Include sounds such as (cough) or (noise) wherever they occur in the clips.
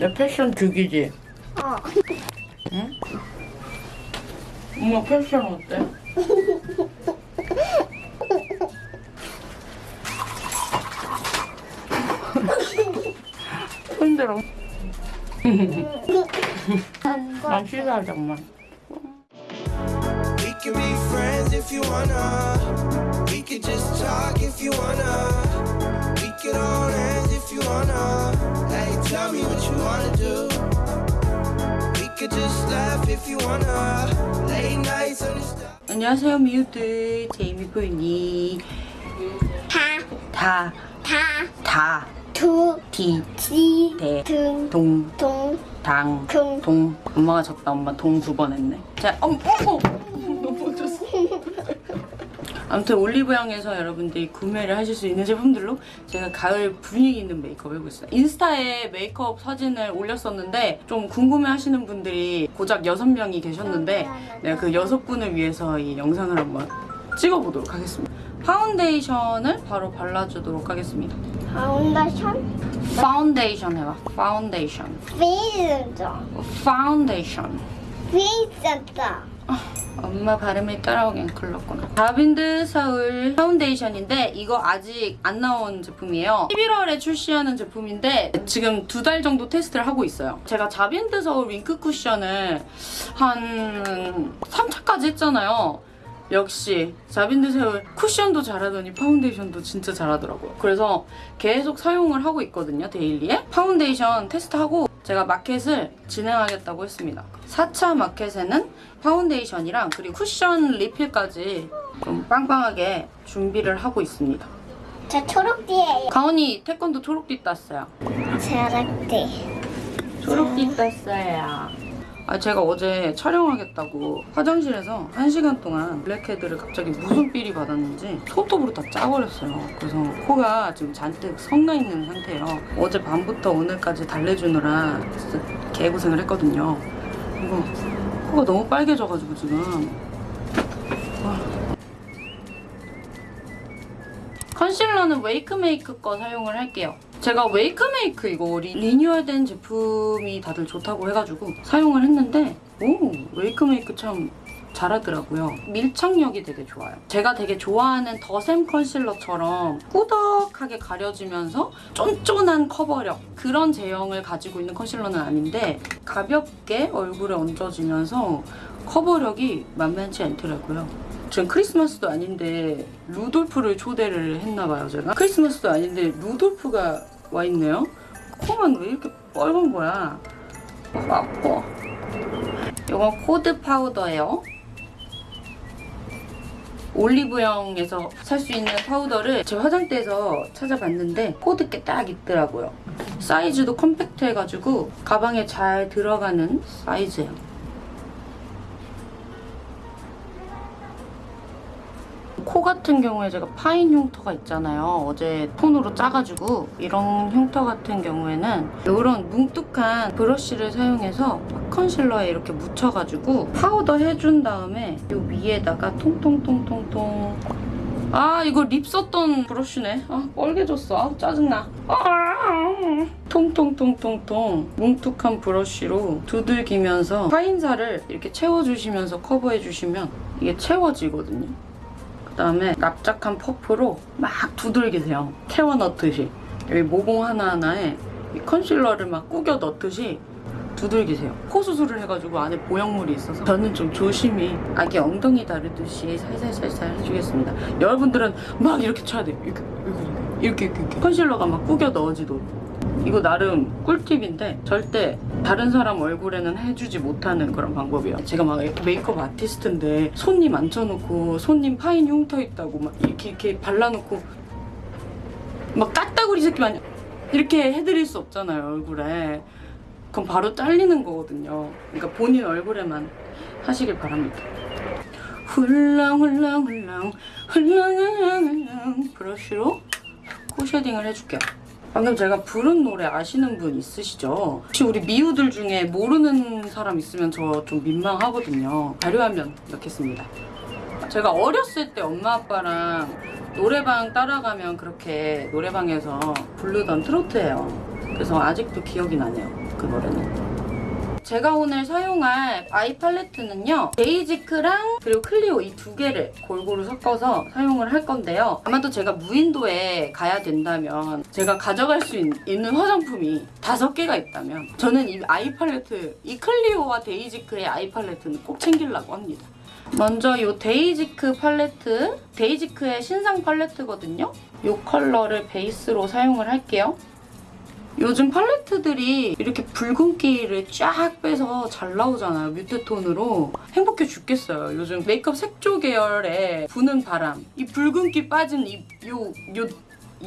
내 패션 죽이지? 어. 응? 엄마 패션 어때? 힘들어. 난 씻어야지, 엄마. We can be friends if you wanna. We could just talk if you wanna. Wanna do. We could just laugh if you wanna. Late nights on the star. 안녕하세요, 미우들. 제이미포이니. 다, 다, 다, 다, 두, 디, 지, 대, 등, 동, 동, 당, 금. 동. 엄마가 적다, 엄마 동 두 번 했네. 자, 어머, 어머! 아무튼 올리브영에서 여러분들이 구매를 하실 수 있는 제품들로 제가 가을 분위기 있는 메이크업 있어요. 인스타에 메이크업 사진을 올렸었는데 좀 궁금해 하시는 분들이 고작 6명이 계셨는데 내가 그 6분을 위해서 이 영상을 한번 찍어보도록 하겠습니다. 파운데이션을 바로 발라주도록 하겠습니다. 파운데이션, 파운데이션 해봐. 파운데이션. 페이스죠. 파운데이션. 페이스죠. 엄마 발음이 따라오긴 글렀구나. 자빈드 서울 파운데이션인데 이거 아직 안 나온 제품이에요. 11월에 출시하는 제품인데 지금 두 달 정도 테스트를 하고 있어요. 제가 자빈드 서울 윙크 쿠션을 한 3차까지 했잖아요. 역시 자빈드 서울 쿠션도 잘하더니 파운데이션도 진짜 잘하더라고요. 그래서 계속 사용을 하고 있거든요, daily에. 파운데이션 테스트하고 제가 마켓을 진행하겠다고 했습니다. 4차 마켓에는 파운데이션이랑 그리고 쿠션 리필까지 좀 빵빵하게 준비를 하고 있습니다. 저 초록띠예요. 가온이 태권도 초록띠 땄어요. 초록띠. 초록띠 땄어요. 아 제가 어제 촬영하겠다고 화장실에서 1시간 동안 블랙헤드를 갑자기 무슨 삘이 받았는지 손톱으로 다 짜버렸어요. 그래서 코가 지금 잔뜩 성나 있는 상태예요. 어제 밤부터 오늘까지 달래주느라 진짜 개고생을 했거든요. 이거 코가 너무 빨개져가지고 지금 와. 컨실러는 웨이크메이크 거 사용을 할게요. 제가 웨이크메이크 이거 리, 리뉴얼된 제품이 다들 좋다고 해가지고 사용을 했는데 오 웨이크메이크 참 잘하더라고요. 밀착력이 되게 좋아요. 제가 되게 좋아하는 더샘 컨실러처럼 꾸덕하게 가려지면서 쫀쫀한 커버력 그런 제형을 가지고 있는 컨실러는 아닌데 가볍게 얼굴에 얹어지면서 커버력이 만만치 않더라고요. 지금 크리스마스도 아닌데 루돌프를 초대를 했나봐요 제가 크리스마스도 아닌데 루돌프가 와 있네요. 코만 왜 이렇게 빨간 거야? 어, 아파 이건 코드 파우더예요. 올리브영에서 살 수 있는 파우더를 제 화장대에서 찾아봤는데 코드 게 딱 있더라고요. 사이즈도 컴팩트해가지고 가방에 잘 들어가는 사이즈예요 코 같은 경우에 제가 파인 흉터가 있잖아요. 어제 톤으로 짜가지고 이런 흉터 같은 경우에는 이런 뭉툭한 브러쉬를 사용해서 컨실러에 이렇게 묻혀가지고 파우더 해준 다음에 이 위에다가 통통통통통 아 이거 립 썼던 브러쉬네. 아 빨개졌어. 아 짜증나. 아, 통통통통통 뭉툭한 브러쉬로 두들기면서 파인살을 이렇게 채워주시면서 커버해주시면 이게 채워지거든요. 그다음에 납작한 퍼프로 막 두들기세요. 채워 넣듯이. 여기 모공 하나하나에 이 컨실러를 막 꾸겨 넣듯이 두들기세요. 코 수술을 해가지고 안에 보형물이 있어서 저는 좀 조심히 아기 엉덩이 다루듯이 살살살살 해주겠습니다. 여러분들은 막 이렇게 쳐야 돼요. 이렇게 이렇게 이렇게, 이렇게. 컨실러가 막 꾸겨 넣어지도록. 이거 나름 꿀팁인데 절대 다른 사람 얼굴에는 해주지 못하는 그런 방법이에요. 제가 막 메이크업 아티스트인데 손님 앉혀놓고 손님 파인 흉터 있다고 막 이렇게 이렇게 발라놓고 막 딱따구리 새끼 마냥 이렇게 해드릴 수 없잖아요 얼굴에. 그럼 바로 잘리는 거거든요. 그러니까 본인 얼굴에만 하시길 바랍니다. 훌렁훌렁훌렁 훌렁훌렁훌렁 브러쉬로 코 shading을 해줄게요. 방금 제가 부른 노래 아시는 분 있으시죠? 혹시 우리 미우들 중에 모르는 사람 있으면 저 좀 민망하거든요. 자료화면 넣겠습니다. 제가 어렸을 때 엄마 아빠랑 노래방 따라가면 그렇게 노래방에서 부르던 트로트예요. 그래서 아직도 기억이 나네요. 그 노래는. 제가 오늘 사용할 아이 팔레트는요. 데이지크랑 그리고 클리오 이 두 개를 골고루 섞어서 사용을 할 건데요. 아마도 제가 무인도에 가야 된다면 제가 가져갈 수 있, 는 화장품이 다섯 개가 있다면 저는 이 아이 팔레트, 이 클리오와 데이지크의 아이 팔레트는 꼭 챙기려고 합니다. 먼저 이 데이지크 팔레트, 데이지크의 신상 팔레트거든요. 이 컬러를 베이스로 사용을 할게요. 요즘 팔레트들이 이렇게 붉은기를 쫙 빼서 잘 나오잖아요. mute tone으로. 행복해 죽겠어요. 요즘 메이크업 색조 계열의 부는 바람. 이 붉은기 빠진 이, 요, 요,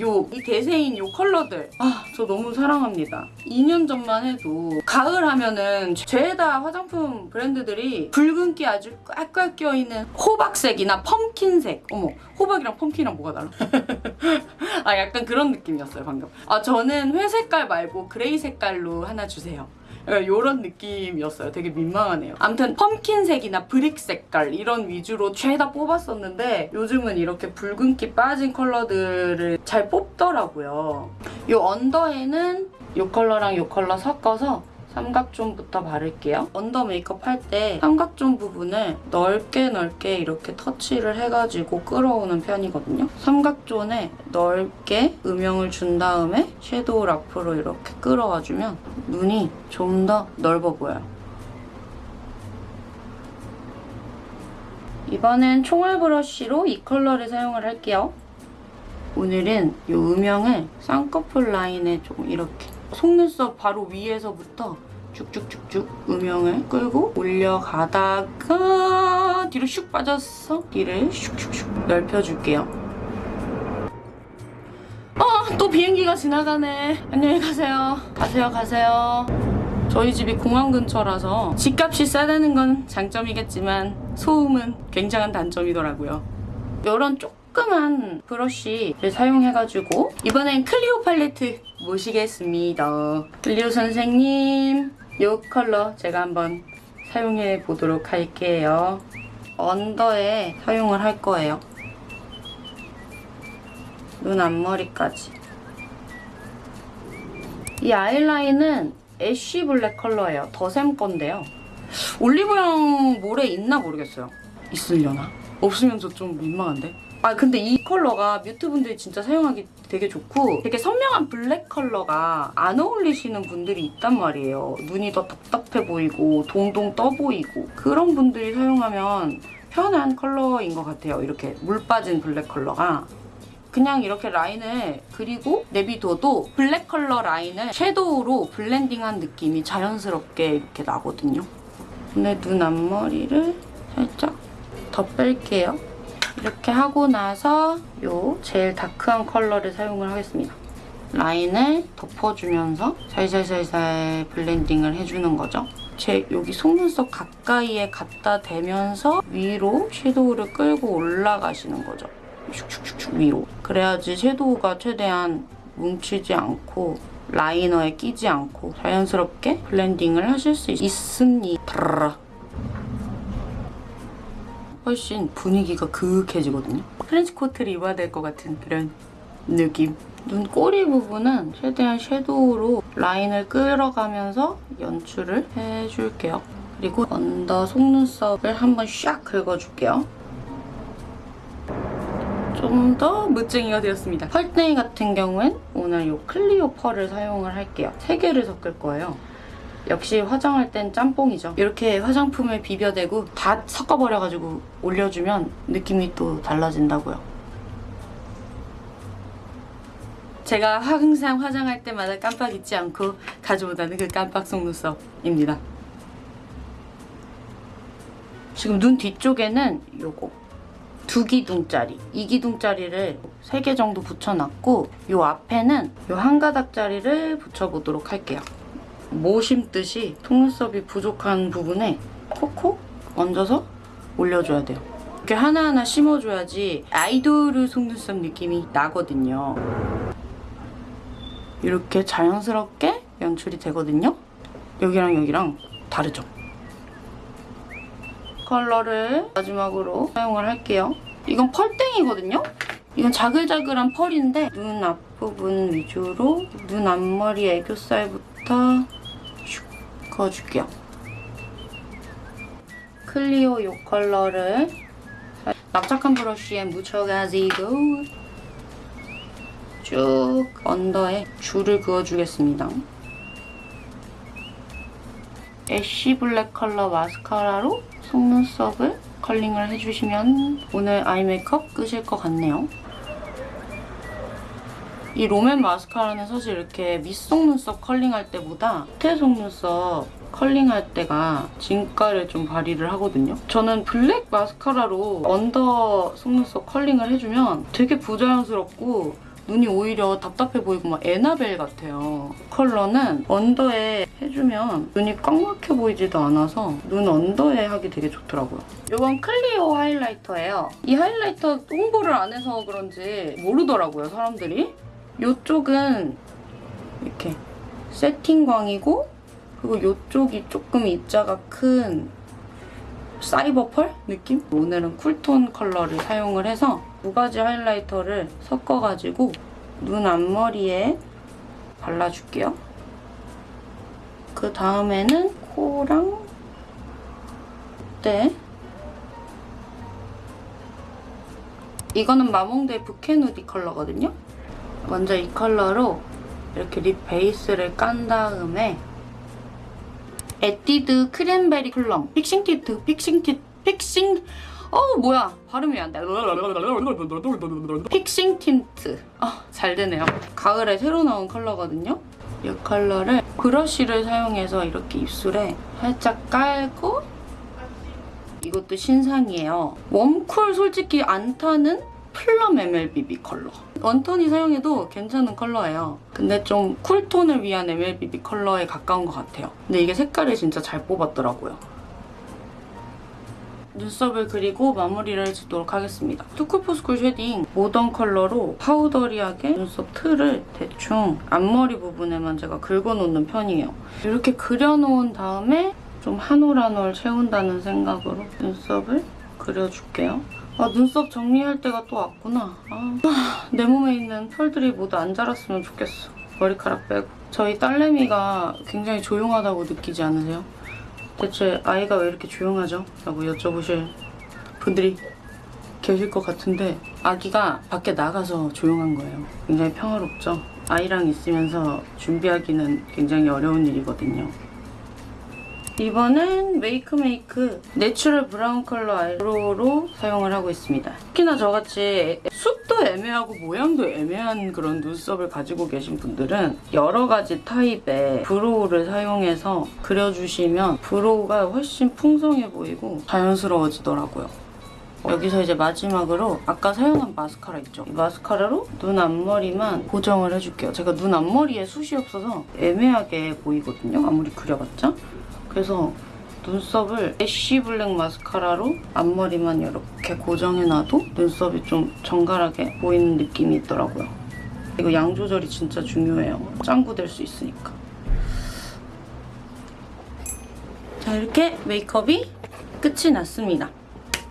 요, 이 대세인 요 컬러들. 아, 저 너무 사랑합니다. 2년 전만 해도 가을 하면은 죄다 화장품 브랜드들이 붉은기 아주 꽉꽉 껴있는 호박색이나 pumpkin색. 어머, 호박이랑 pumpkin이랑 뭐가 달라? (laughs) 아 약간 그런 느낌이었어요 방금. 아 저는 회색깔 말고 gray 색깔로 하나 주세요. 이런 느낌이었어요. 되게 민망하네요. 아무튼 pumpkin색이나 brick 색깔 이런 위주로 죄다 뽑았었는데 요즘은 이렇게 붉은기 빠진 컬러들을 잘 뽑더라고요. 이 언더에는 이 컬러랑 이 컬러 섞어서 삼각존부터 바를게요. 언더 메이크업 할 때 삼각존 부분을 넓게 넓게 이렇게 터치를 해가지고 끌어오는 편이거든요. 삼각존에 넓게 음영을 준 다음에 섀도우 라프로 이렇게 끌어와주면 눈이 좀 더 넓어 보여요. 이번엔 총알 브러쉬로 이 컬러를 사용을 할게요. 오늘은 이 음영을 쌍꺼풀 라인에 좀 이렇게 속눈썹 바로 위에서부터 쭉쭉쭉쭉 음영을 끌고 올려가다가 뒤로 슉 빠졌어. 뒤를 슉슉슉 넓혀줄게요. 어, 또 비행기가 지나가네. 안녕히 가세요. 가세요, 가세요. 저희 집이 공항 근처라서 집값이 싸다는 건 장점이겠지만 소음은 굉장한 단점이더라고요. 이런 조그만 브러쉬를 사용해가지고 이번엔 클리오 팔레트 모시겠습니다. 클리오 선생님 이 컬러 제가 한번 사용해 보도록 할게요. 언더에 사용을 할 거예요. 눈 앞머리까지. 이 아이라인은 ash black 컬러예요. 더샘 건데요. 올리브영 몰에 있나 모르겠어요. 있으려나? 없으면 저 좀 민망한데? 아 근데 이 컬러가 mute 분들이 진짜 사용하기 되게 좋고 되게 선명한 black 컬러가 안 어울리시는 분들이 있단 말이에요. 눈이 더 답답해 보이고 동동 떠 보이고 그런 분들이 사용하면 편한 컬러인 것 같아요. 이렇게 물 빠진 black 컬러가 그냥 이렇게 라인을 그리고 내비둬도 black 컬러 라인을 섀도우로 blending한 느낌이 자연스럽게 이렇게 나거든요. 근데 눈 앞머리를 살짝 더 뺄게요. 이렇게 하고 나서 요 제일 dark한 컬러를 사용을 하겠습니다. 라인을 덮어주면서 살살살살 blending을 해주는 거죠. 제 여기 속눈썹 가까이에 갖다 대면서 위로 섀도우를 끌고 올라가시는 거죠. 슉슉슉슉 위로. 그래야지 섀도우가 최대한 뭉치지 않고 라이너에 끼지 않고 자연스럽게 blending을 하실 수 있습니다. 훨씬 분위기가 그윽해지거든요. 트렌치 코트를 입어야 될 것 같은 그런 느낌. 눈 꼬리 부분은 최대한 섀도우로 라인을 끌어가면서 연출을 해줄게요. 그리고 언더 속눈썹을 한번 샥 긁어줄게요. 좀더 무쟁이가 되었습니다. 펄땡이 같은 경우엔 오늘 이 클리오 펄을 사용을 할게요. 세 개를 섞을 거예요. 역시 화장할 땐 짬뽕이죠. 이렇게 화장품을 비벼대고 다 섞어버려가지고 올려주면 느낌이 또 달라진다고요. 제가 항상 화장할 때마다 깜빡 잊지 않고 가져오다는 그 깜빡 속눈썹입니다. 지금 눈 뒤쪽에는 요거 두 기둥짜리, 이 기둥짜리를 세 개 정도 붙여놨고 요 앞에는 요 한 가닥짜리를 붙여보도록 할게요. 모 심듯이 속눈썹이 부족한 부분에 콕콕 얹어서 올려줘야 돼요. 이렇게 하나하나 심어줘야지 아이돌 속눈썹 느낌이 나거든요. 이렇게 자연스럽게 연출이 되거든요. 여기랑 여기랑 다르죠? 컬러를 마지막으로 사용을 할게요. 이건 펄땡이거든요? 이건 자글자글한 펄인데 눈 앞 부분 위주로 눈 앞머리 애교살부터 슉 그어줄게요. 클리오 요 컬러를 납작한 브러쉬에 묻혀가지고 쭉 언더에 줄을 그어주겠습니다. ash black 컬러 마스카라로 속눈썹을 컬링을 해주시면 오늘 아이 메이크업 끝일 것 같네요. 이 롬앤 마스카라는 사실 이렇게 윗속눈썹 컬링할 때보다 밑에 속눈썹 컬링할 때가 진가를 좀 발휘를 하거든요. 저는 black 마스카라로 under 속눈썹 컬링을 해주면 되게 부자연스럽고 눈이 오히려 답답해 보이고 막 애나벨 같아요. 컬러는 under에 해주면 눈이 꽉 막혀 보이지도 않아서 눈 under에 하기 되게 좋더라고요. 이건 클리오 하이라이터예요. 이 하이라이터 홍보를 안 해서 그런지 모르더라고요, 사람들이. 이쪽은 이렇게 새틴광이고 그리고 이쪽이 조금 입자가 큰 cyber pearl 느낌? 오늘은 cool tone 컬러를 사용을 해서 두 가지 하이라이터를 섞어가지고 눈 앞머리에 발라줄게요. 그 다음에는 코랑 네. 이거는 마몽드 부케 누디 컬러거든요. 먼저 이 컬러로 이렇게 lip base를 깐 다음에 에뛰드 cranberry plum fixing tint fixing tint fixing 어 뭐야 발음이 안 돼. fixing tint 아 잘 되네요. 가을에 새로 나온 컬러거든요. 이 컬러를 브러쉬를 사용해서 이렇게 입술에 살짝 깔고 이것도 신상이에요. warm cool 솔직히 안 타는 plum MLBB 컬러. 원톤이 사용해도 괜찮은 컬러예요. 근데 좀 cool tone을 위한 MLBB 컬러에 가까운 것 같아요. 근데 이게 색깔이 진짜 잘 뽑았더라고요. 눈썹을 그리고 마무리를 해주도록 하겠습니다. 투쿨포스쿨 shading 모던 컬러로 powdery하게 눈썹 틀을 대충 앞머리 부분에만 제가 긁어놓는 편이에요. 이렇게 그려놓은 다음에 좀 한 올 한 올 채운다는 생각으로 눈썹을 그려줄게요. 아, 눈썹 정리할 때가 또 왔구나. 아, 아, 내 몸에 있는 털들이 모두 안 자랐으면 좋겠어. 머리카락 빼고. 저희 딸내미가 굉장히 조용하다고 느끼지 않으세요? 대체 아이가 왜 이렇게 조용하죠? 라고 여쭤보실 분들이 계실 것 같은데 아기가 밖에 나가서 조용한 거예요. 굉장히 평화롭죠? 아이랑 있으면서 준비하기는 굉장히 어려운 일이거든요. 이번엔 메이크메이크 natural brown 컬러 eyebrow로 사용을 하고 있습니다. 특히나 저같이 숱도 애매하고 모양도 애매한 그런 눈썹을 가지고 계신 분들은 여러 가지 타입의 brow를 사용해서 그려주시면 brow가 훨씬 풍성해 보이고 자연스러워지더라고요. 여기서 이제 마지막으로 아까 사용한 마스카라 있죠? 이 마스카라로 눈 앞머리만 고정을 해줄게요. 제가 눈 앞머리에 숱이 없어서 애매하게 보이거든요. 아무리 그려봤자. 그래서 눈썹을 애쉬 블랙 마스카라로 앞머리만 이렇게 고정해놔도 눈썹이 좀 정갈하게 보이는 느낌이 있더라고요. 이거 양 조절이 진짜 중요해요. 짱구 될 수 있으니까. 자 이렇게 메이크업이 끝이 났습니다.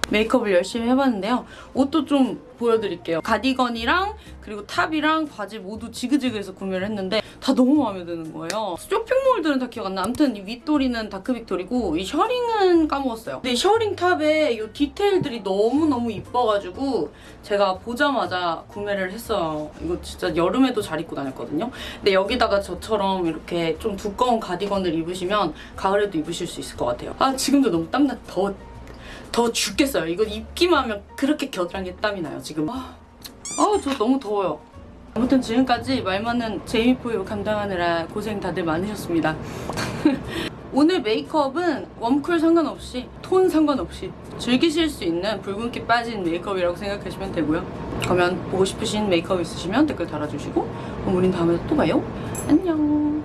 메이크업을 열심히 해봤는데요. 옷도 좀 보여드릴게요. 가디건이랑 그리고 top이랑 바지 모두 지그재그에서 구매를 했는데 다 너무 마음에 드는 거예요. 쇼핑몰들은 다 기억 안 나. 아무튼 이 윗도리는 다크빅토리고 이 셔링은 까먹었어요. 근데 이 셔링 top에 이 디테일들이 너무너무 이뻐가지고 제가 보자마자 구매를 했어요. 이거 진짜 여름에도 잘 입고 다녔거든요. 근데 여기다가 저처럼 이렇게 좀 두꺼운 가디건을 입으시면 가을에도 입으실 수 있을 것 같아요. 아 지금도 너무 땀나 더 더 죽겠어요. 이거 입기만 하면 그렇게 겨드랑이에 땀이 나요, 지금. 아, 아, 저 너무 더워요. 아무튼 지금까지 말 많은 제이미포유 감당하느라 고생 다들 많으셨습니다. (laughs) 오늘 메이크업은 warm cool 상관없이 톤 상관없이 즐기실 수 있는 붉은기 빠진 메이크업이라고 생각하시면 되고요. 그러면 보고 싶으신 메이크업 있으시면 댓글 달아주시고 그럼 우린 다음에 또 봐요. 안녕.